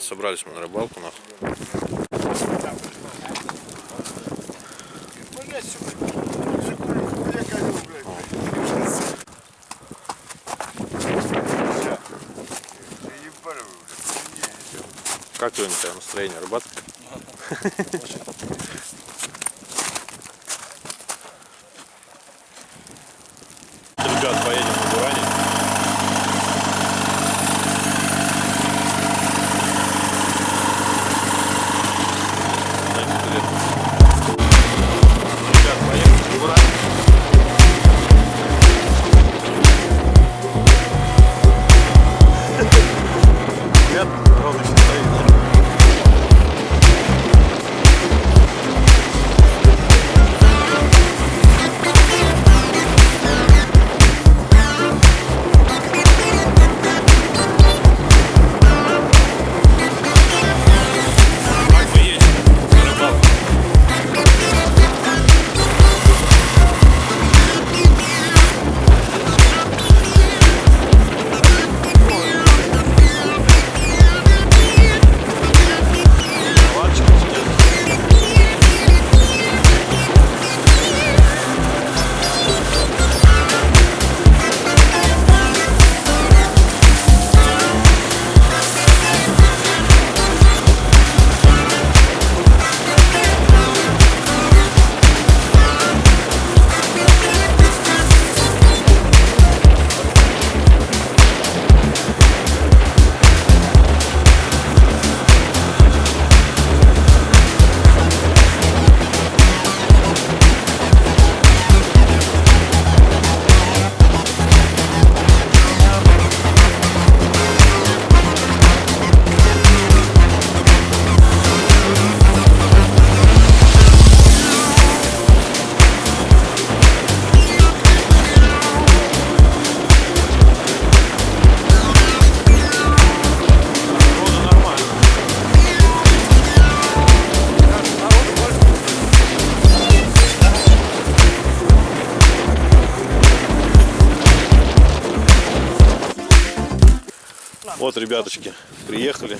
ребят, собрались мы на рыбалку, нахуй. Как тебя настроение, рыбацкое? Вот, ребяточки, приехали.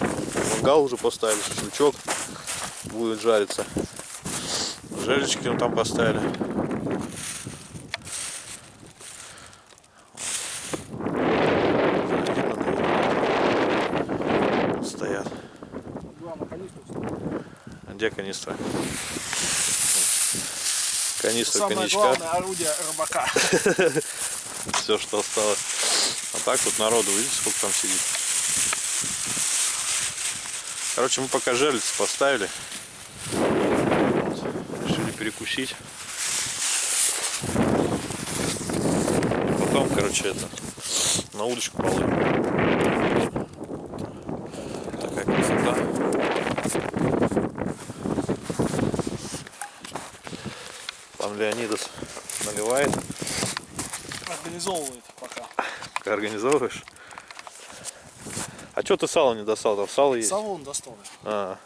Мангал уже поставили, шашлычок будет жариться. Желечки мы там поставили. Стоят. Где канистра? Канистра Самое коньячка. главное орудие рыбака. Все, что осталось. А так вот народу, видите, сколько там сидит. Короче, мы пока жерлицы поставили. Вот. Решили перекусить. Потом, короче, это на удочку половим. Такая красота. Пан Леонидас наливает. Организовывает пока. Как организовываешь? Что ты сало не достал? Там сало есть. Салон достал. А,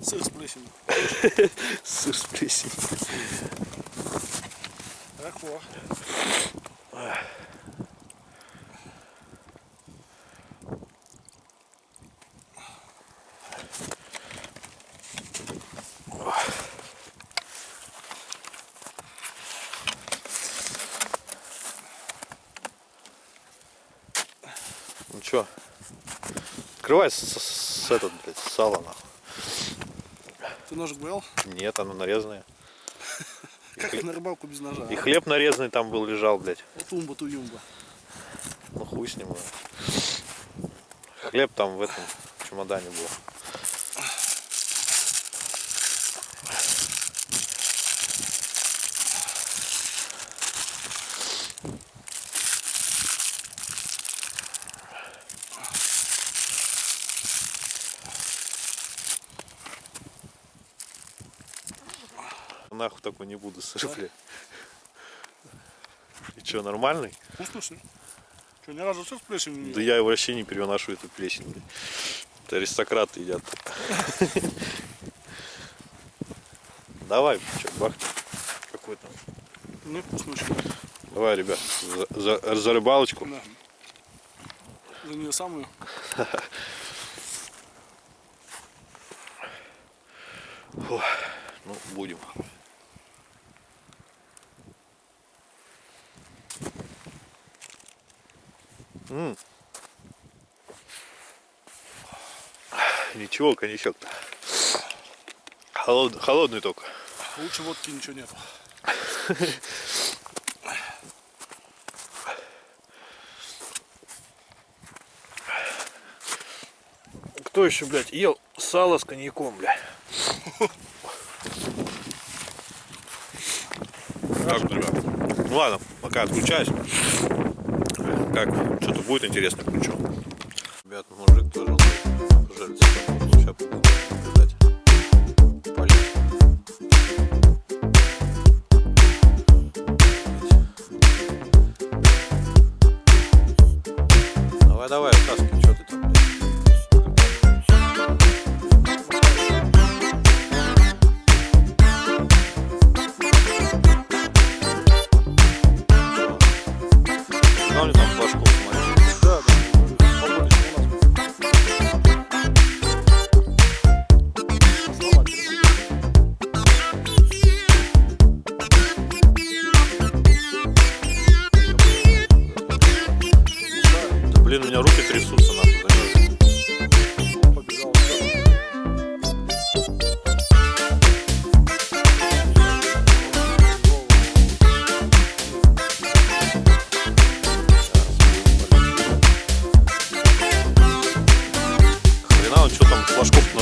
Сыр с плесенью. сыр с плесенью. Ну чё? Открывай с, с- с этот, блядь, с сала нахуй. Ты ножик брал? Нет, оно нарезанное. Как хлеб, на рыбалку без ножа? и хлеб нарезанный там был, лежал, блядь. Тумба туюмба. Ну хуй с ним. Хлеб там в этом чемодане был. такой не буду сыр. И что, нормальный? Ну, вкусный. Что, ни разу сыр с плесенью не Да я вообще не переношу эту плесень. Это аристократы едят. Давай, что, бах Какой там? Ну, вкусный сыр. Давай, ребят, за, за, за рыбалочку. Да. За нее самую. Фу, ну, будем. М. Ничего, коньячок-то. Холод- холодный только. Лучше водки ничего нет. Кто еще, блядь, ел сало с коньяком, блядь? Так. Ну ладно, пока отключаюсь. Как, что-то будет интересно, включу. Ребят, мужик тоже пожалуйста. Сейчас буду. Полет. Давай, давай,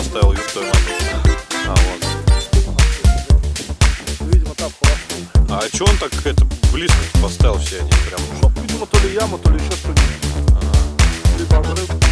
твою мать. А, вот. Видимо, там холодно. А что он так это близко поставил все они прям? Чтоб, видимо, то ли яма, то ли еще что-нибудь. Либо обрыв,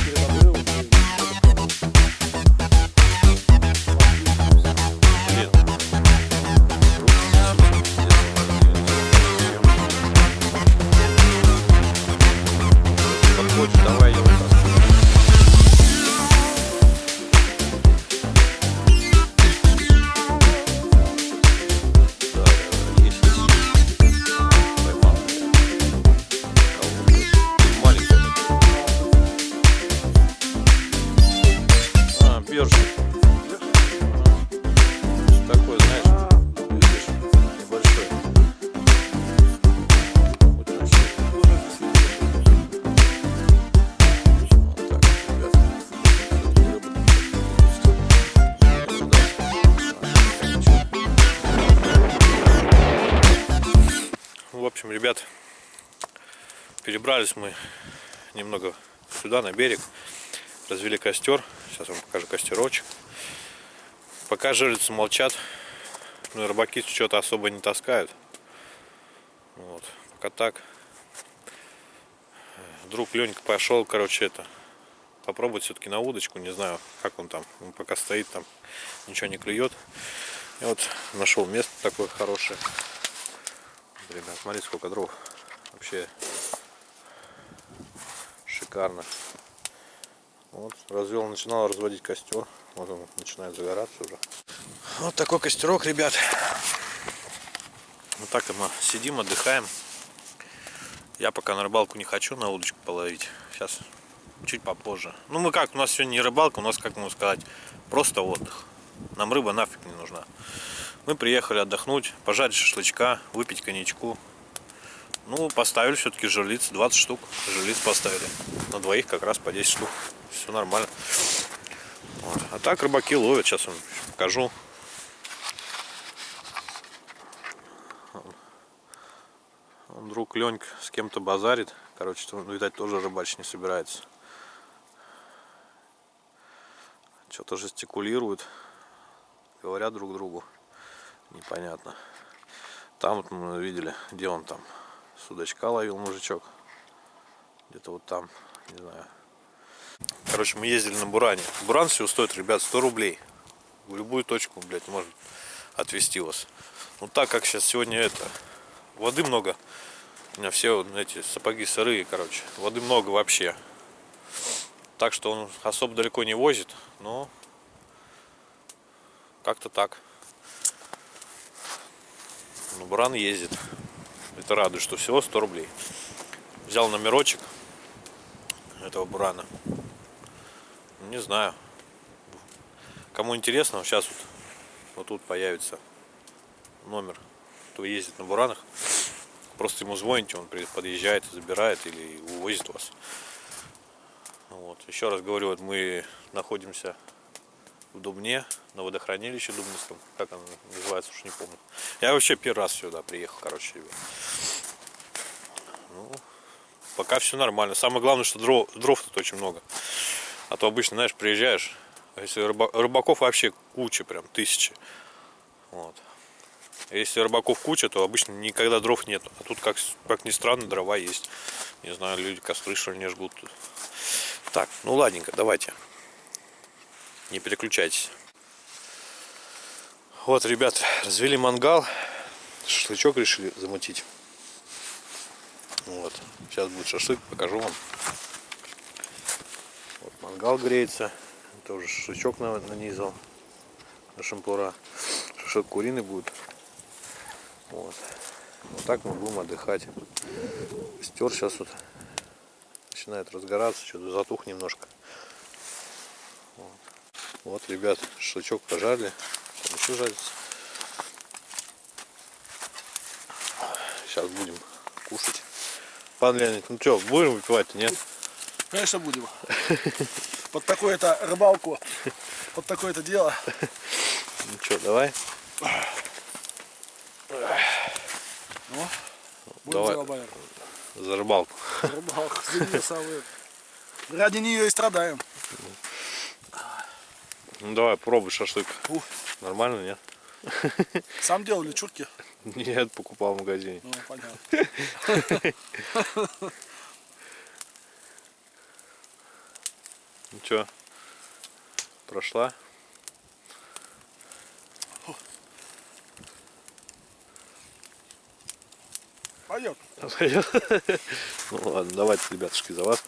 перебрались мы немного сюда, на берег. Развели костер. Сейчас вам покажу костерочек. Пока жерлицы молчат, ну и рыбаки что-то особо не таскают. Вот, пока так. Друг Ленька пошел, короче, это попробовать все-таки на удочку. Не знаю, как он там. Он пока стоит там, ничего не клюет. И вот нашел место такое хорошее. Ребят, смотрите, сколько дров. Вообще шикарно. Вот, развел, начинал разводить костер. Вот он начинает загораться уже. Вот такой костерок, ребят. Вот так мы сидим, отдыхаем. Я пока на рыбалку не хочу на удочку половить. Сейчас чуть попозже. Ну мы как, у нас сегодня не рыбалка, у нас, как можно сказать, просто отдых. Нам рыба нафиг не нужна. Мы приехали отдохнуть, пожарить шашлычка, выпить коньячку. Ну, поставили все-таки жерлиц, 20 штук жерлиц поставили. На двоих как раз по 10 штук. Все нормально. Вот. А так рыбаки ловят, сейчас вам покажу. Он друг Ленька с кем-то базарит. Короче, он, видать, тоже рыбачить не собирается. Что-то жестикулируют. Говорят друг другу. Непонятно. Там вот мы видели, где он там. Судачка ловил мужичок. Где-то вот там, не знаю. Короче, мы ездили на Буране. Буран всего стоит, ребят, 100 рублей. В любую точку, блядь, может отвезти вас. Ну так как сейчас сегодня это, воды много. У меня все вот эти сапоги сырые, короче. Воды много вообще. Так что он особо далеко не возит, но как-то так. Но Буран ездит. Это радует, что всего 100 рублей. Взял номерочек этого Бурана. Не знаю. Кому интересно, сейчас вот вот тут появится номер, кто ездит на буранах. Просто ему звоните, он подъезжает, забирает или увозит вас. Вот. Еще раз говорю, вот мы находимся в Дубне, на водохранилище Дубнинском. Как оно называется, уж не помню. Я вообще первый раз сюда приехал, короче, ребят. Ну, пока все нормально. Самое главное, что дров, дров тут очень много. А то обычно, знаешь, приезжаешь, а если рыба- рыбаков вообще куча, прям тысячи. Вот. Если рыбаков куча, то обычно никогда дров нет. А тут, как, как ни странно, дрова есть. Не знаю, люди костры что ли не жгут. Так, ну ладненько, давайте. Не переключайтесь. Вот, ребят, развели мангал. Шашлычок решили замутить. Вот. Сейчас будет шашлык, покажу вам. Вот мангал греется. Тоже шашлычок на- нанизал на шампура. Шашлык куриный будет. Вот. Вот так мы будем отдыхать. Костер сейчас вот начинает разгораться, что-то затух немножко. Вот. Ребят, шашлычок пожарили. Там еще жарится. Сейчас будем кушать. Пан Леонид, ну что, будем выпивать нет? Конечно, будем. Под такое-то рыбалку, под такое-то дело. Ну что, давай? Ну, будем Давай. за рыбалку. За рыбалку. За неё самую. Ради нее и страдаем. Ну давай, пробуй шашлык. Ух. Нормально, нет? Сам делали чурки? Нет, покупал в магазине. Ну, понятно. Ну что, прошла? Пойдет. Ну ладно, давайте, ребятушки, за вас.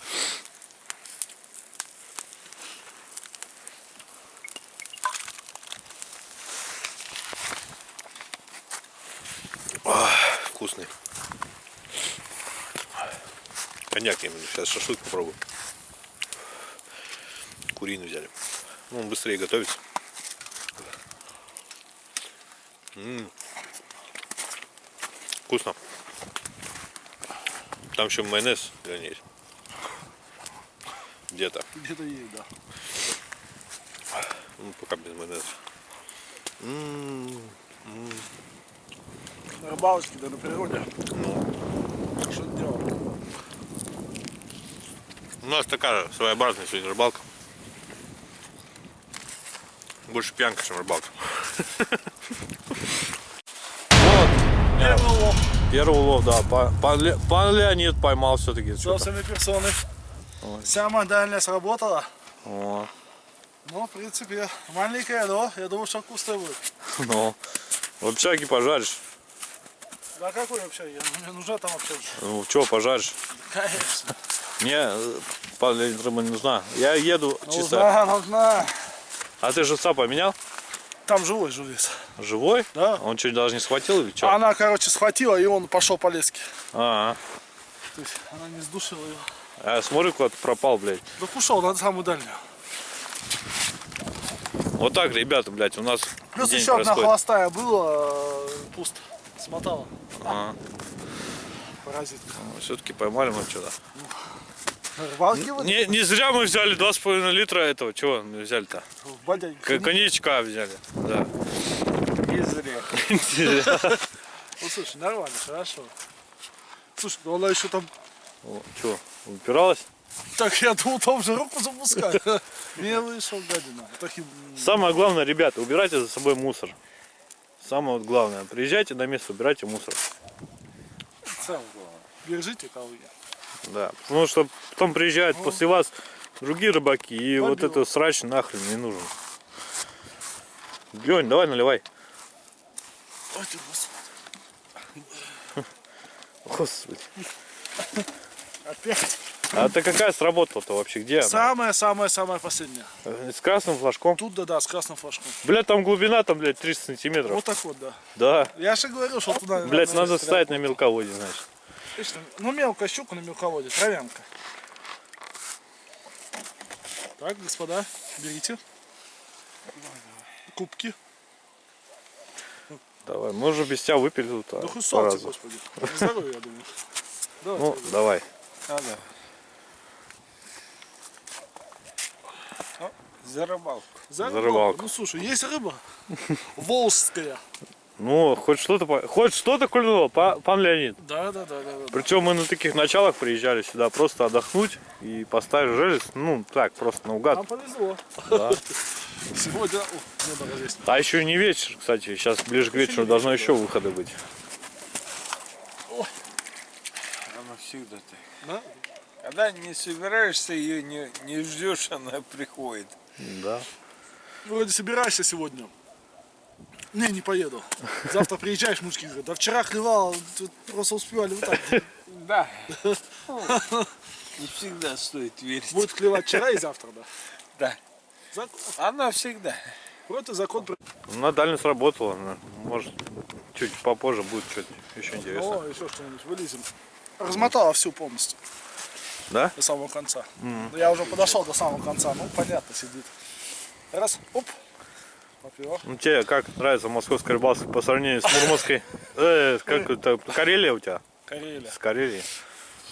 Ах, Вкусный. Коньяк именно. Сейчас шашлык попробую. Куриный взяли. Ну, он быстрее готовится. М. Вкусно. Там еще майонез ней. Где-то. Где-то есть, да. Ну, пока без майонеза. М, На рыбалочке, да на природе. Ну, Что делал? У нас такая своеобразная сегодня рыбалка. Больше пьянка, чем рыбалка. Вот. Первый улов. Первый улов, да. Па- Пан, Ле- пан Леонид поймал все-таки. Собственной персоны. Ой. Самая дальняя сработала. Ну, в принципе, маленькая, но я думаю, что вкусная будет. ну, в общаге пожаришь. Да какой? Я- Мне нужна там вообще. Ну, что пожаришь? Конечно. Мне, э, Леонид, рыба не нужна. Я еду чисто. Нужна, нужна. А ты живца поменял? Там живой живец. Живой? Да. Он что, даже не схватил или что? Она, короче, схватила, и он пошел по леске. А, То есть она не сдушила его. а смотри, куда-то пропал, блядь. Да ушел на самую дальнюю. Вот так, ребята, блядь, у нас Плюс день еще одна происходит. холостая была, э, пусто. Смотала. А, Паразитка. все-таки поймали мы что-то. Не, не зря мы взяли 2,5 литра этого. Чего мы взяли-то? Коньячка взяли. Да. Не зря. Ну слушай, нормально, хорошо. Слушай, ну она еще там. Что, упиралась? Так я думал, там же руку запускать. Не вышел, гадина. Самое главное, ребята, убирайте за собой мусор. Самое главное. Приезжайте на место, убирайте мусор. самое главное. Держите я. Да. Потому что потом приезжают после вас другие рыбаки, и вот Побил. это срач нахрен не нужен. Лень, давай наливай. Ой, ты, господи. Господи. Опять. А ты какая сработала-то вообще? Где? Самая-самая-самая последняя. С красным флажком? Тут да, да, с красным флажком. Блядь, там глубина, там, блядь, 30 сантиметров. Вот так вот, да. Да. Я же говорил, что туда... Блядь, надо стрелять. ставить на мелководье, значит. Отлично. Ну, мелкая щука на мелководье, травянка. Так, господа, берите. Кубки. Давай, мы уже без тебя выпили тут. Да по солнце, разу. господи. Здоровье, я думаю. Давай, Ну, тебе. давай. А, да. О, за рыбалку. За за рыбалку. Ну слушай, есть рыба. Волжская. Ну, хоть что-то, по- хоть что-то кульнуло, па- пан Леонид. Да, да, да, да, да. Причем мы на таких началах приезжали сюда просто отдохнуть и поставить желез, ну так, просто наугад. Нам повезло. Да. Сегодня, о, небо развесит. А еще не вечер, кстати, сейчас ближе к вечеру должно вечер, еще выходы быть. Она всегда так. Да? Когда не собираешься, ее не, не ждешь, она приходит. Да. Вроде собираешься сегодня. Не, не поеду. Завтра приезжаешь, мужики говорят, да вчера клевал, тут просто успевали вот так. Да. Не всегда стоит верить. Будет клевать вчера и завтра, да. Да. Закон. Она всегда. Вот и закон. На дальность сработало, ну, может чуть попозже будет что-то еще интересное. О, еще что-нибудь вылезем. Размотала всю полностью. Да? До самого конца. Ну, Я уже подошел до самого конца. Ну, понятно, сидит. Раз, оп. Ну тебе как нравится московская рыбалка по сравнению с Мурманской? Э, как это, Карелия у тебя? Карелия. С Карелией.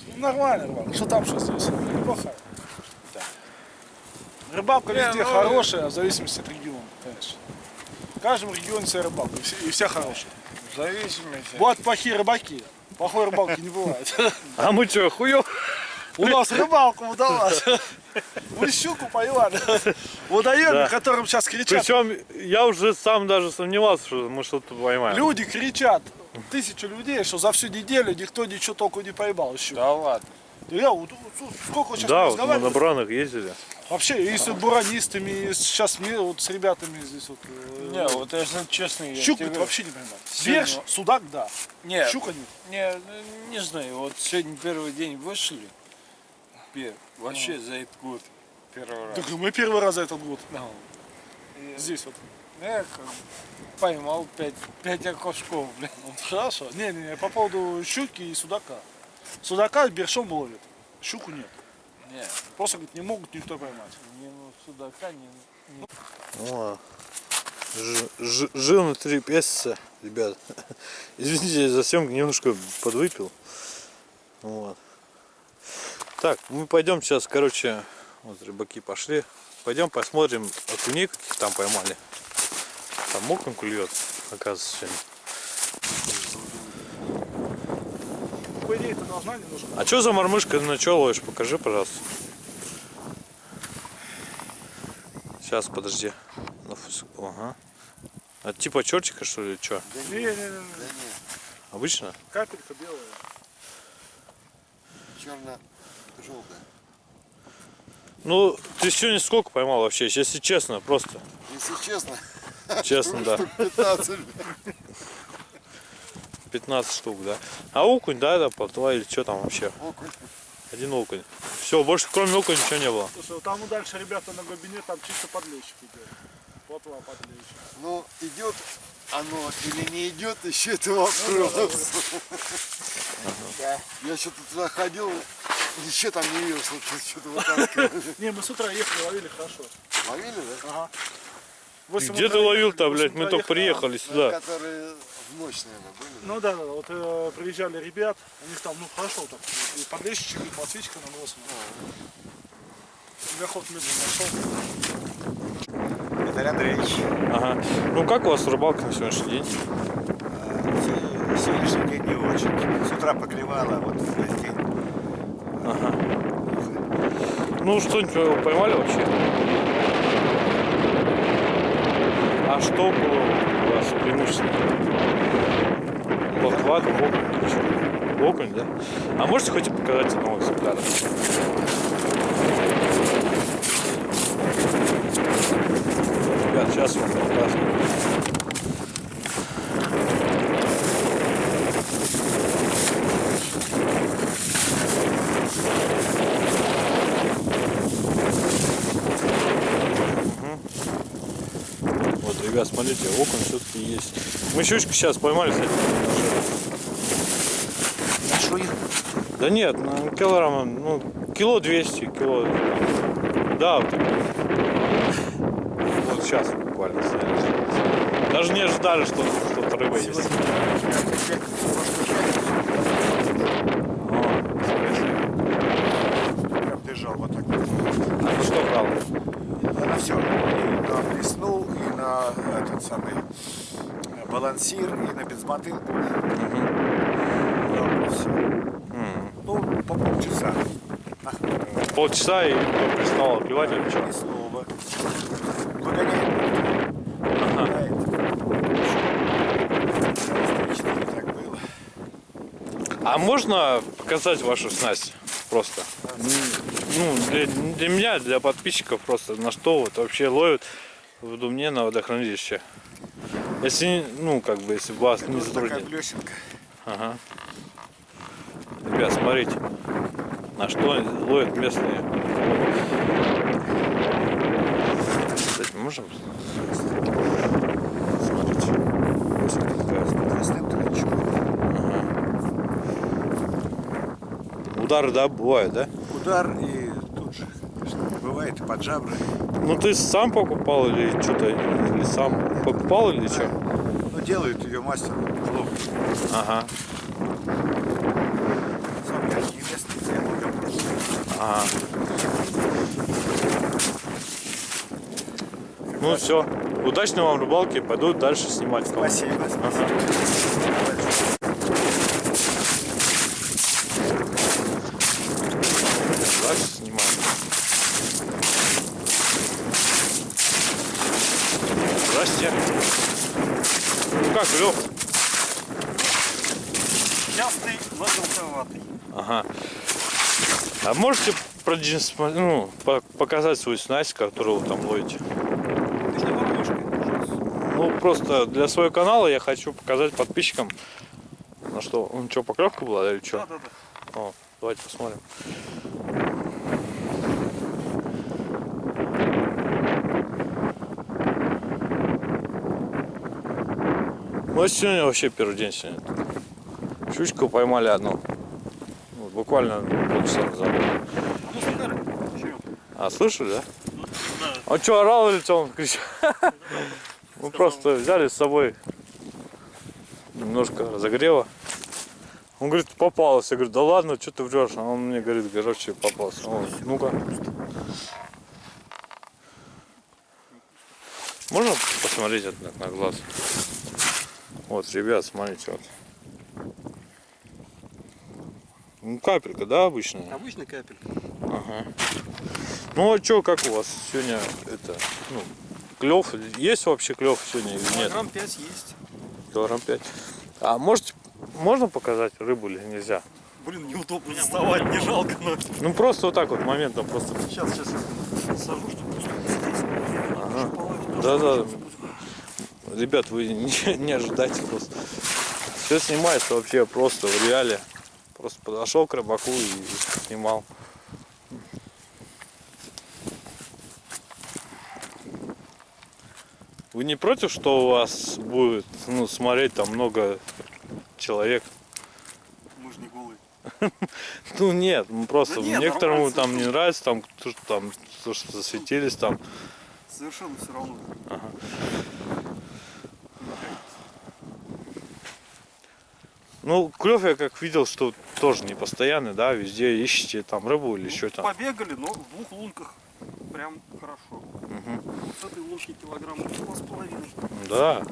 Ну, нормально, рыбалка. Что там, что здесь? Неплохо. Рыбалка Не, везде ну, хорошая, в зависимости от региона, конечно. В каждом регионе своя рыбалка, и все, и все хорошие. В зависимости. Бывают плохие рыбаки, плохой рыбалки не бывает. А мы что, хуё? У нас рыбалка удалась. Мы щуку поймали. Водоеме, Да. которым сейчас кричат. Причем я уже сам даже сомневался, что мы что-то поймаем. Люди кричат, тысячу людей, что за всю неделю никто ничего толку не поймал еще. Да ладно. Я вот, сколько сейчас Да, вот мы на бранах ездили. Вообще, и с буранистами, и сейчас вот с ребятами здесь вот. э, Не, вот если честно, я Щуку тебе- вообще не понимаю. Сегодня- Верш, судак, да. Нет, Щука нет. не, не знаю, вот сегодня первый день вышли. Пер- Вообще за этот год первый раз. Так мы первый раз за этот год Ну, и здесь вот. я как поймал пять, пять окошков, блин. Хорошо. Не-не-не, по поводу щуки и судака. Судака бершом ловит, щуку нет. Не, Просто говорит, не могут никто поймать. не ну судака, не, не О, ж- ж- жил на три песца, ребят. Извините за съемку, немножко подвыпил. Вот. Так, мы пойдем сейчас, короче, вот рыбаки пошли. Пойдем посмотрим окуней, каких там поймали. Там окунь клюет, оказывается, сегодня. По идее, это должна немножко. А что за мормышка на чё ловишь? Покажи, пожалуйста. Сейчас, подожди. Ну, Ага. А типа чертика, что ли, что? Не-не-не, Обычно? капелька белая. Черно-желтая. Ну, ты сегодня сколько поймал вообще, если честно, просто? Если честно, Честно, да. 15. 15 штук, да. А окунь, да, да, плотва или что там вообще? Окунь. Один окунь. Все, больше кроме окуня ничего не было. Слушай, вот там и дальше ребята на глубине, там чисто подлещик идет. Плотва подлещик. Но идет оно или не идет, еще это вопрос. Я что-то туда ходил, ничего там не видел, что что-то вытаскивали. Не, мы с утра ехали, ловили хорошо. Ловили, да? Ага. Где ты ловил-то, блядь? Мы только ехали. приехали Ну, сюда. Которые в ночь, наверное, были. Ну да, да, да, вот э, приезжали ребят, у них там, ну хорошо, так, и подлещичек, и плотвичка на нос. Мегаход медленно нашел. Виталий Андреевич, Ага. Ну как у вас рыбалка на сегодняшний день? э, сегодняшний день не очень. С утра поклевало, вот весь день. Ага. Ну что-нибудь поймали вообще? А что было у вас преимущественно? Плотва, там окунь? Окунь, да? А можете хоть и показать одного экземпляра? Ребят, сейчас вам покажу. Вот, ребят, смотрите, окон все-таки есть. Мы щучку сейчас поймали, кстати. Большой? Да нет, на килограмма, ну, кило 200, кило. Да, вот, вот сейчас буквально. Даже не ожидали, что тут рыба есть. Сегодня пятница, прошлую пятницу О, нифига себе. прям бежал вот так вот. А что брал? Я на все. И на блесну, и на самый э, балансир, и на безмотылку. Да, все. Ну, по полчаса. Полчаса и перестал клевать или что? И снова. Погоняет. А можно показать вашу снасть просто? Ну, для, для меня, для подписчиков просто, на что вот вообще ловят в Думне на водохранилище. Если, не- ну, как бы, если вас не Вот такая затруднит. блесенка. Ага. Ребят, смотрите, на что ловят местные. Кстати, можем? Смотрите. Ничего. Удары, да, бывают, да? Удар и тут же, конечно, бывает и под жабры. Ну ты сам покупал или что-то, или сам покупал или что? Ну, делают ее мастер лов. Ага, Сам я не местный, я просто. ага. Ну все, удачной вам рыбалки, пойду дальше снимать. Спасибо, спасибо. Дальше снимаем. Здрасте. Ну как, Лёх? Частый, но желтоватый. Ага. А можете продемонстра- ну, по- показать свою снасть, которую вы там ловите? Ну, просто для своего канала я хочу показать подписчикам, на что, ну, что, поклевка была или что? Да, да, да. О, давайте посмотрим. Ну, а сегодня вообще первый день сегодня. Щучку поймали одну. Буквально полчаса назад. А, слышали, да? Он что, орал или что он кричал? Мы просто взяли с собой немножко разогрева. Он говорит, попалось. Я говорю, да ладно, что ты врешь? А он мне говорит, короче, попался. Он, ну-ка. Можно посмотреть это на глаз? Вот, ребят, смотрите, вот. Ну, капелька, да, обычная? Обычный капель. Ага. Ну а чё, как у вас сегодня это, ну, клев? Есть вообще клев сегодня или нет? Килограмм 5 есть. Килограмм пять. А можете, можно показать рыбу или нельзя? Блин, неудобно доставать, не жалко, но... Ну просто вот так вот моментом просто. Сейчас, сейчас сажу, чтобы просто Да, да. Ребят, вы не, не ожидайте просто. Все снимается вообще просто в реале. Просто подошел к рыбаку и снимал. Вы не против, что у вас будет ну, смотреть там много человек? Мы же не голые. Ну нет, ну просто некоторым там не нравится, там, то, что там то, что засветились там. Совершенно все равно. Ну, клев я как видел, что тоже не постоянный, да, везде ищете там рыбу или что там. Побегали, но в двух лунках прям хорошо. Вот с этой лунки килограмм два с половиной. Да.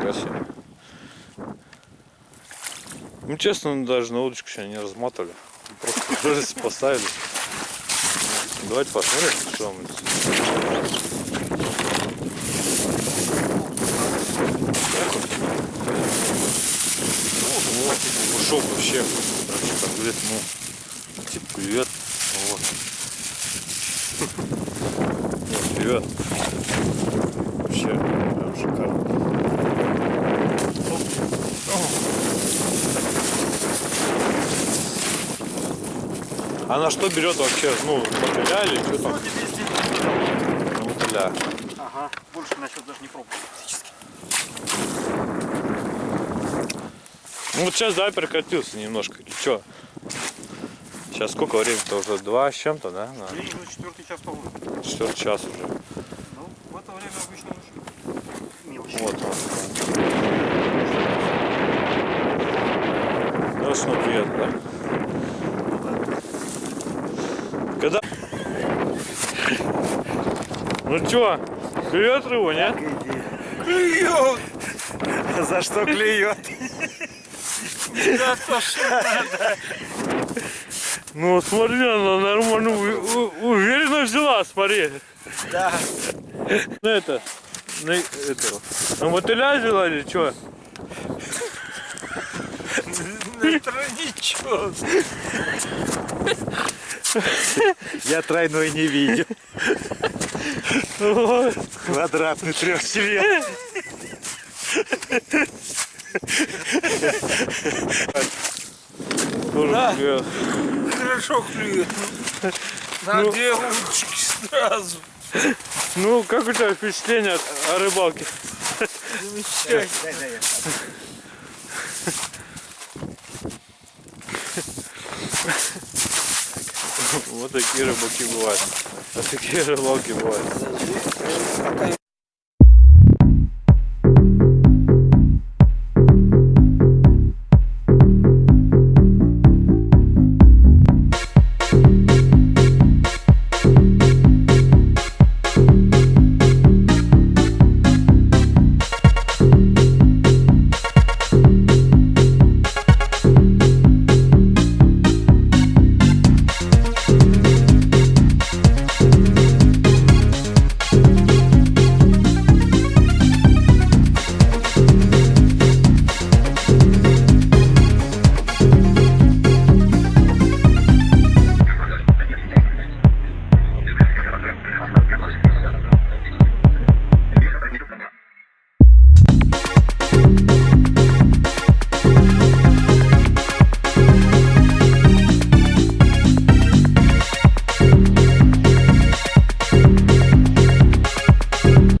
Красиво. Ну, честно, даже на удочку сегодня не разматывали. Просто рыльце поставили. Давайте посмотрим, что мы здесь. Ушел вообще. Короче, как говорит, ну, типа клюет. Вот. Вот, клюет. Вообще, прям шикарно. А на что берет вообще, ну, мотыля или что там? Мотыля. Ага, больше насчет даже не пробовал практически. Ну вот сейчас, да, прекратился немножко. Или что? Сейчас сколько времени-то уже? Два с чем-то, да? На Время четвертый час по четвертый час уже. Ну, в это время обычно очень мелочь. Вот он. Страшно приятно. Когда... Ну чё, клюет рыбу, нет? Клюет! За что клюет? Да то, что Ну смотри, она нормально, уверенно взяла, смотри. Да. Ну это, на, этого, на мотыля взяла или что? Тройничок. Я тройной не видел. Квадратный трехцвет. Да. клюет. Хорошо клюет. На Ну. две удочки сразу. Ну, как у тебя впечатление от- о рыбалке? Замечательно. Вот такие рыбаки бывают. Вот такие рыбалки бывают.